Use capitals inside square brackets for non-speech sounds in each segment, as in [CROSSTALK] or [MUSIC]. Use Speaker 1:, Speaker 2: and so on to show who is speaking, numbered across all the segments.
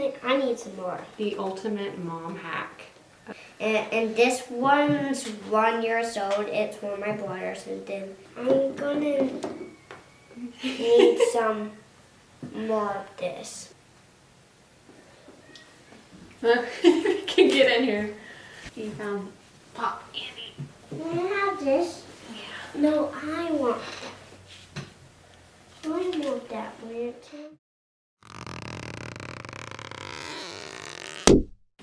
Speaker 1: need, I need some more.
Speaker 2: The ultimate mom hack.
Speaker 1: And, and this one's one years old. It's for my brothers. And then I'm gonna need [LAUGHS] some more of this. [LAUGHS]
Speaker 2: can get in here. You found Pop Annie.
Speaker 1: Can I have this?
Speaker 2: Yeah.
Speaker 1: No, I want that. I want that weird too.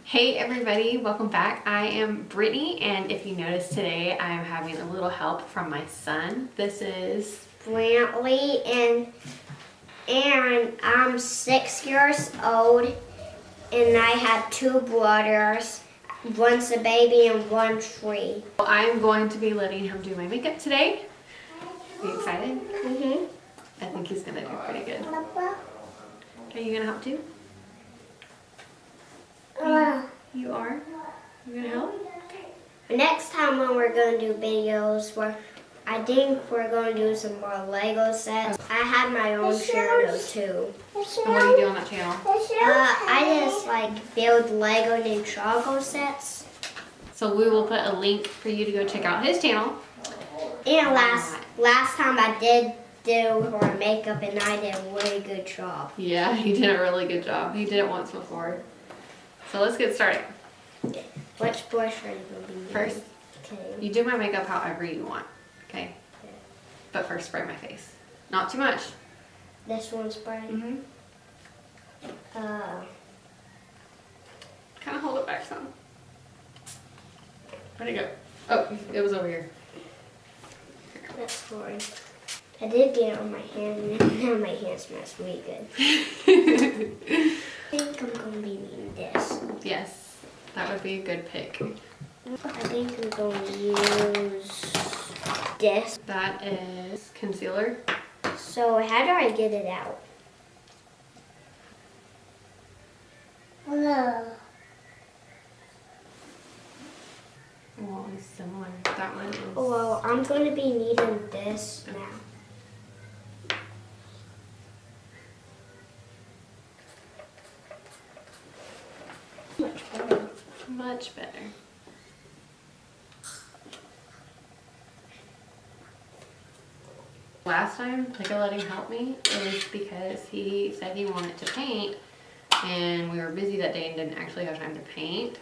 Speaker 2: Hey everybody, welcome back. I am Brittany and if you notice today I'm having a little help from my son. This is
Speaker 1: Brantley and and I'm six years old and I have two brothers. One's a baby and one's three.
Speaker 2: I'm going to be letting him do my makeup today. Are you excited?
Speaker 1: Mm-hmm.
Speaker 2: I think he's gonna do pretty good. Are you gonna help too?
Speaker 1: Uh,
Speaker 2: You are? You gonna help?
Speaker 1: next time when we're gonna do videos where I think we're gonna do some more Lego sets. I have my own channel too.
Speaker 2: And what do you do on that channel?
Speaker 1: Uh, I just like build Lego Ninjago sets.
Speaker 2: So we will put a link for you to go check out his channel.
Speaker 1: And last last time I did do her makeup and I did a really good job.
Speaker 2: Yeah, [LAUGHS] he did a really good job. He did it once before. So let's get started.
Speaker 1: Which brush are you be using?
Speaker 2: First,
Speaker 1: Okay.
Speaker 2: you do my makeup however you want, okay? But first spray my face. Not too much.
Speaker 1: This one's bright.
Speaker 2: Mm-hmm.
Speaker 1: Uh,
Speaker 2: Kind of hold it back some. Where'd it go? Oh, it was over here.
Speaker 1: that's fine. I did get it on my hand and [LAUGHS] now my hand smells really good. [LAUGHS] I think I'm gonna be needing this.
Speaker 2: yes, that would be a good pick.
Speaker 1: I think I'm gonna use this.
Speaker 2: That is concealer.
Speaker 1: So how do I get it out? Hello.
Speaker 2: Well, it's similar. That one is.
Speaker 1: Well, I'm gonna be needing this now. Much better.
Speaker 2: Much better. Last time Pickle let him help me, is because he said he wanted to paint and we were busy that day and didn't actually have time to paint.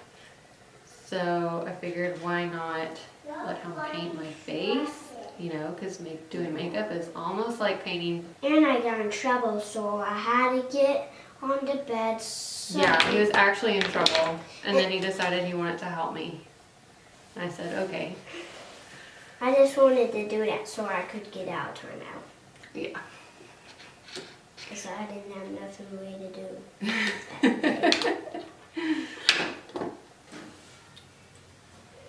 Speaker 2: So I figured why not let him paint my face, you know, because make, doing makeup is almost like painting.
Speaker 1: And I got in trouble, so I had to get on the bed. So
Speaker 2: Yeah, he was actually in trouble and then he decided he wanted to help me. And I said, okay,
Speaker 1: I just wanted to do that so I could get out time out.
Speaker 2: yeah.
Speaker 1: Because I didn't have nothing really to do.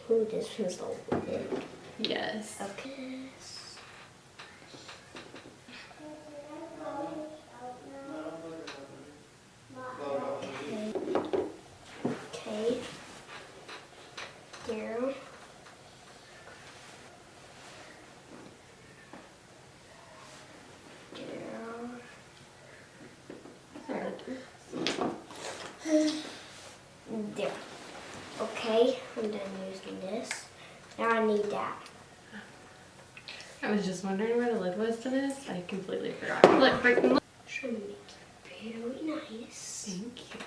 Speaker 1: [LAUGHS] Ooh, this feels so big.
Speaker 2: Yes.
Speaker 1: Okay. Okay. There. There. There. Okay, I'm done using this. Now I need that.
Speaker 2: I was just wondering where the lid was to this. I completely forgot. Look, freaking look.
Speaker 1: Should make it very nice.
Speaker 2: Thank you.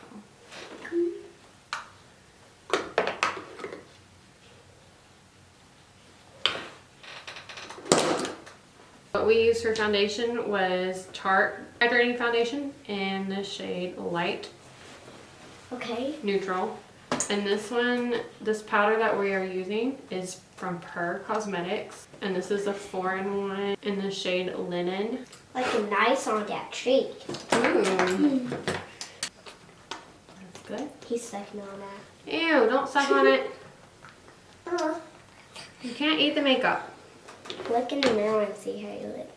Speaker 2: What we used for foundation was Tarte Hydrating Foundation in the shade Light
Speaker 1: Okay.
Speaker 2: Neutral. And this one, this powder that we are using is from PÜR Cosmetics. And this is a four-in-one in the shade Linen.
Speaker 1: Like a nice on that tree.
Speaker 2: Ooh. That's good.
Speaker 1: He's sucking on that.
Speaker 2: Ew, don't suck on it.
Speaker 1: Uh,
Speaker 2: You can't eat the makeup.
Speaker 1: look in the mirror and see how you look.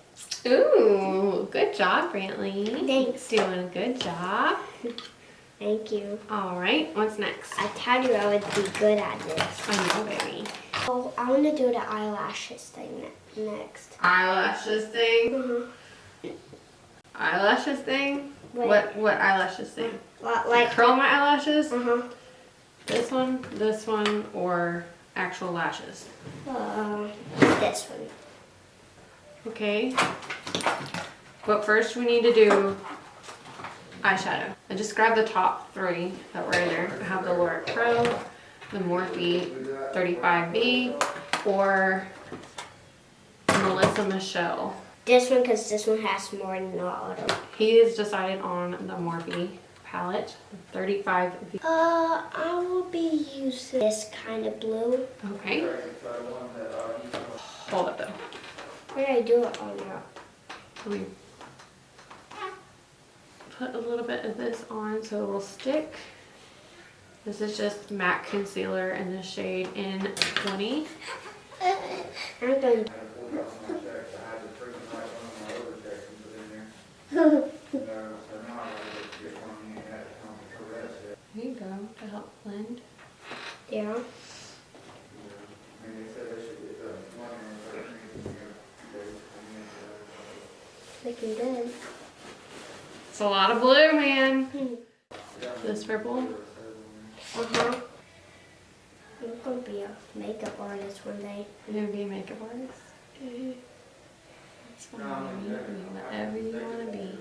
Speaker 2: Ooh, good job, Brantley.
Speaker 1: Thanks.
Speaker 2: Doing a good job.
Speaker 1: Thank you.
Speaker 2: All right, what's next?
Speaker 1: I told you I would be good at this.
Speaker 2: I know, baby.
Speaker 1: Oh, I want to do the eyelashes thing ne- next.
Speaker 2: Eyelashes thing.
Speaker 1: Mm-hmm.
Speaker 2: Eyelashes thing.
Speaker 1: Wait.
Speaker 2: What what eyelashes thing?
Speaker 1: Li- Like,
Speaker 2: Curl my eyelashes?
Speaker 1: uh-huh.
Speaker 2: This one, this one, or actual lashes?
Speaker 1: Uh, this one.
Speaker 2: Okay. But first we need to do eyeshadow. I just grabbed the top three that were in there. I have the Lorac Pro, the Morphe 35B, or Melissa Michelle.
Speaker 1: This one, because this one has more other.
Speaker 2: He has decided on the Morphe palette, 35B.
Speaker 1: Uh, I will be using this kind of blue.
Speaker 2: Okay. Hold it though.
Speaker 1: Where did I do it on there?
Speaker 2: Let me put a little bit of this on so it will stick. This is just matte concealer in the shade N20.
Speaker 1: I'm going
Speaker 2: There you go, to help blend.
Speaker 1: there. Looking good.
Speaker 2: It's a lot of blue, man. Hmm. This purple.
Speaker 1: Uh-huh. I'm gonna be a makeup artist one day.
Speaker 2: You're gonna be a makeup artist. It's fine. You can be whatever you want to be.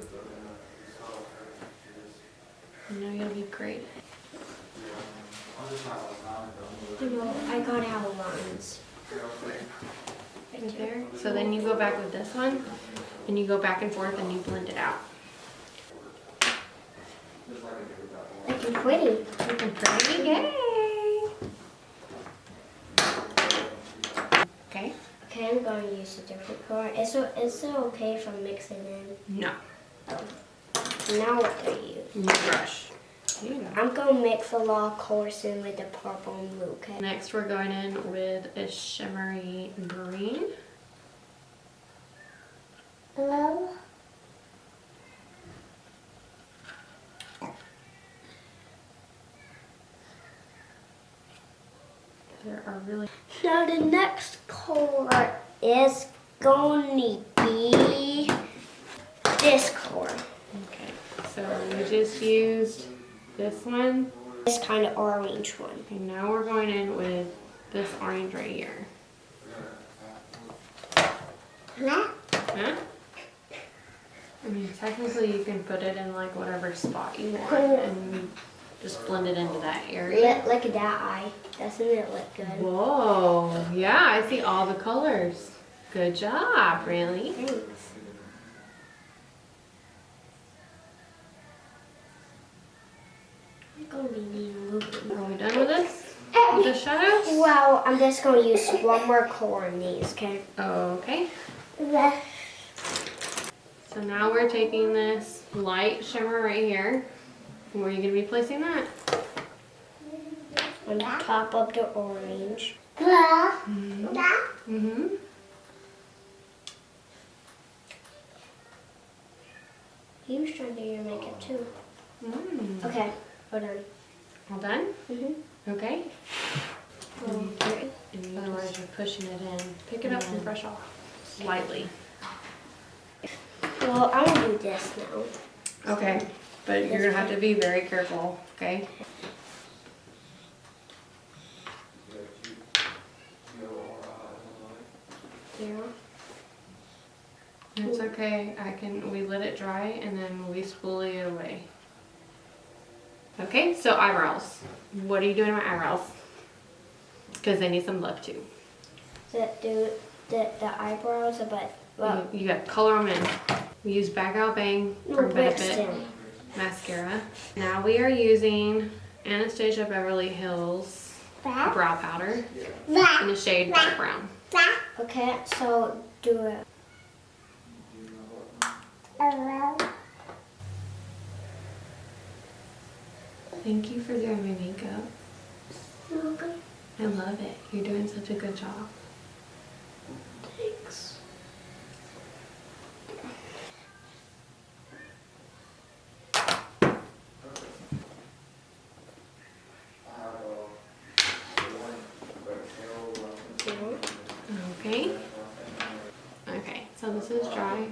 Speaker 2: I know you'll be great.
Speaker 1: You know, I got out lines.
Speaker 2: Right there. So then you go back with this one, and you go back and forth, and you blend it out.
Speaker 1: Looking pretty.
Speaker 2: Looking pretty gay. Okay.
Speaker 1: Okay, I'm going to use a different color. Is it, is it okay if I mix it in?
Speaker 2: No. Oh.
Speaker 1: Now what do I use?
Speaker 2: Brush. You.
Speaker 1: I'm going to mix a lot of colors in with the purple and blue, okay?
Speaker 2: Next, we're going in with a shimmery green.
Speaker 1: Hello?
Speaker 2: There are really
Speaker 1: Now the next color is going to be this color.
Speaker 2: okay. So we just used this one,
Speaker 1: This kind of orange one.
Speaker 2: and now we're going in with this orange right here.
Speaker 1: Huh?
Speaker 2: Huh? I mean, technically you can put it in like whatever spot you want, and just blend it into that area.
Speaker 1: Look, look at that eye. Doesn't it look good?
Speaker 2: Whoa, yeah, I see all the colors. Good job, really.
Speaker 1: Thanks. I'm going to be needing a little bit.
Speaker 2: Are we done with this? With the shadows?
Speaker 1: Well, I'm just going to use one more color in these, okay?
Speaker 2: Okay. So now we're taking this light shimmer right here. Where are you going to be placing that?
Speaker 1: On top of the orange.
Speaker 2: Mm-hmm.
Speaker 1: He was trying to do your makeup too.
Speaker 2: Mm.
Speaker 1: Okay, hold on.
Speaker 2: All done?
Speaker 1: Mm-hmm.
Speaker 2: Okay. Otherwise you're pushing it in. Pick it up and brush off slightly.
Speaker 1: Well, I'm gonna do this now.
Speaker 2: Okay. But you're going to have to be very careful, okay?
Speaker 1: There.
Speaker 2: It's okay. I can, we let it dry and then we spoolie it away. Okay, so eyebrows. What are you doing to my eyebrows? Because they need some love too.
Speaker 1: The, the, the, the eyebrows, but, well,
Speaker 2: you, you got color them in. We use Bag Out Bang
Speaker 1: no,
Speaker 2: from Benefit
Speaker 1: Brixton.
Speaker 2: Mascara. Now we are using Anastasia Beverly Hills brow powder in the shade dark brown.
Speaker 1: Okay, so do it.
Speaker 2: Thank you for doing my makeup. I love it. You're doing such a good job.
Speaker 1: Thanks.
Speaker 2: Okay. Okay, so this is dry.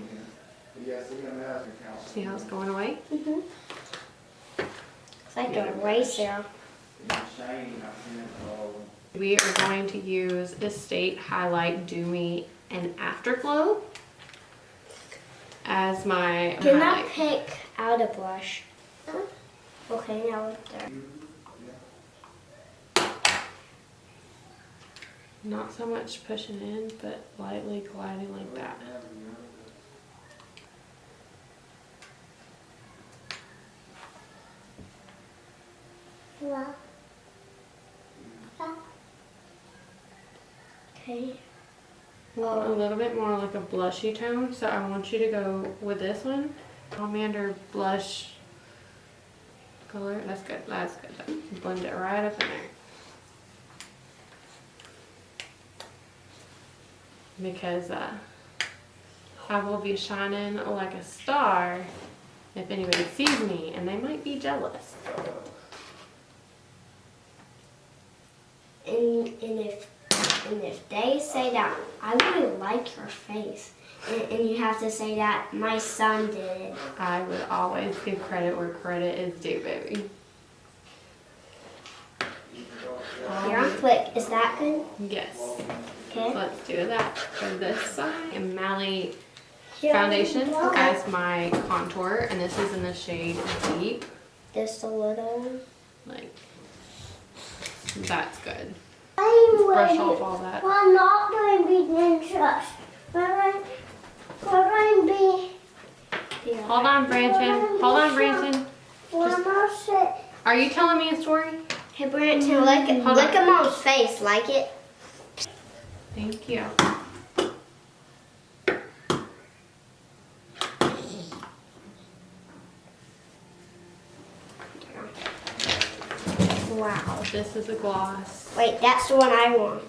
Speaker 2: See how it's going away?
Speaker 1: Mm-hmm. It's like a eraser.
Speaker 2: We are going to use Estate Highlight Dew Me and Afterglow as my
Speaker 1: Can I pick out a blush? Okay, now it's there.
Speaker 2: Not so much pushing in, but lightly gliding like that.
Speaker 1: Okay.
Speaker 2: A little bit more like a blushy tone, so I want you to go with this one. Pomander blush color. That's good. That's good. Blend it right up in there. Because uh, I will be shining like a star if anybody sees me, and they might be jealous.
Speaker 1: and, and if and if they say that I really like your face, and, and you have to say that my son did it.
Speaker 2: I would always give credit where credit is due, baby.
Speaker 1: Here on click. Is that good?
Speaker 2: Yes.
Speaker 1: Okay.
Speaker 2: Let's do that for this side. And Mally
Speaker 1: Here.
Speaker 2: foundation
Speaker 1: Okay.
Speaker 2: as my contour, and this is in the shade Deep.
Speaker 1: Just a little.
Speaker 2: Like, that's good.
Speaker 3: I'm
Speaker 2: Brush
Speaker 3: ready.
Speaker 2: off all that.
Speaker 3: We're not going to be ninjas. We're going, we're going to be.
Speaker 1: Yeah.
Speaker 2: Hold on, Branson. Hold on, Branson.
Speaker 3: We're not sit.
Speaker 2: Are you telling me a story?
Speaker 1: Hey, Branton, lick,
Speaker 2: Hold
Speaker 1: lick
Speaker 2: on.
Speaker 1: him on his face. Like it?
Speaker 2: Thank you.
Speaker 1: Wow.
Speaker 2: This is a gloss.
Speaker 1: Wait, that's the one I want.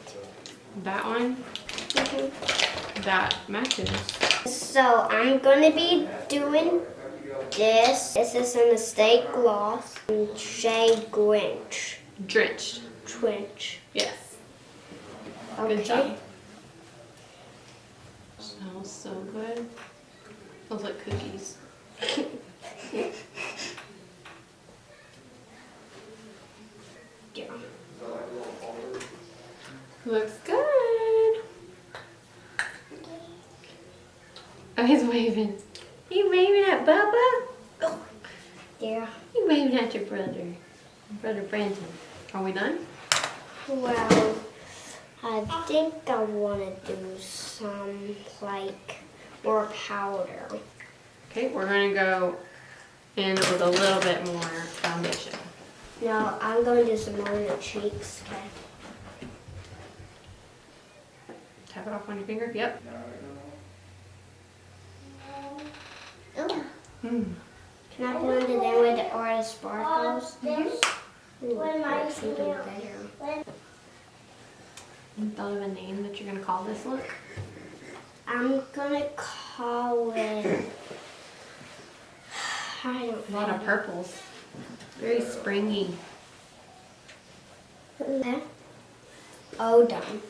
Speaker 2: That one, mm-hmm. that matches.
Speaker 1: So I'm gonna be doing this. This is in the state gloss. Shade Grinch.
Speaker 2: Drenched.
Speaker 1: Twinch.
Speaker 2: Yes.
Speaker 1: Okay.
Speaker 2: Good job. Smells so good. Smells like cookies. [LAUGHS]
Speaker 1: Yeah.
Speaker 2: Looks good. Oh, he's waving. You waving at Bubba?
Speaker 1: Yeah.
Speaker 2: You waving at your brother. Brother Brandon. Are we done?
Speaker 1: Well, I think I want to do some like more powder.
Speaker 2: Okay, we're gonna go in with a little bit more foundation.
Speaker 1: No, I'm going to do some more on the cheeks. Okay.
Speaker 2: Tap it off on your finger. Yep.
Speaker 3: Oh,
Speaker 2: Mm.
Speaker 1: Can I blend it in with the artist sparkles?
Speaker 3: this.
Speaker 1: Ooh,
Speaker 3: When my
Speaker 1: that's even
Speaker 3: finger-
Speaker 1: better.
Speaker 2: You thought of a name that you're gonna call this look?
Speaker 1: I'm gonna call it. I don't
Speaker 2: A lot of purples. Very springy.
Speaker 1: Okay. Oh, done.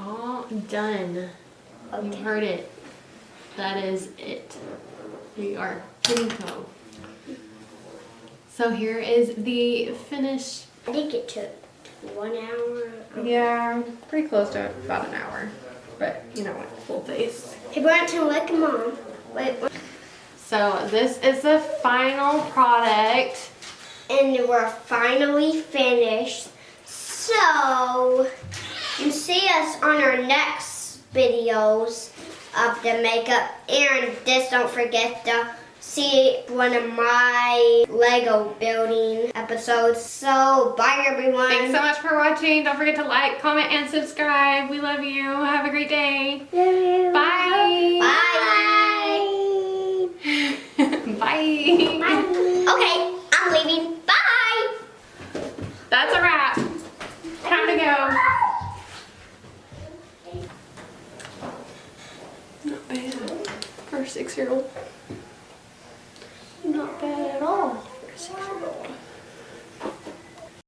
Speaker 2: All done. You heard it. That is it. We are finito. So here is the finished.
Speaker 1: I think it took one hour.
Speaker 2: Yeah, pretty close to about an hour. But you know what, full face.
Speaker 1: Hey, Branton, lick him on. Wait, wait.
Speaker 2: So this is the final product.
Speaker 1: and we're finally finished. So, you see us on our next videos of the makeup. And just don't forget to see one of my Lego building episodes. So, bye everyone.
Speaker 2: Thanks so much for watching. Don't forget to like, comment, and subscribe. We love you. Have a great day.
Speaker 3: Love you.
Speaker 2: Bye.
Speaker 1: Bye. [LAUGHS]
Speaker 2: Bye.
Speaker 1: Okay, I'm leaving. Bye.
Speaker 2: That's a wrap. Time to go. Not bad for a six-year-old. pero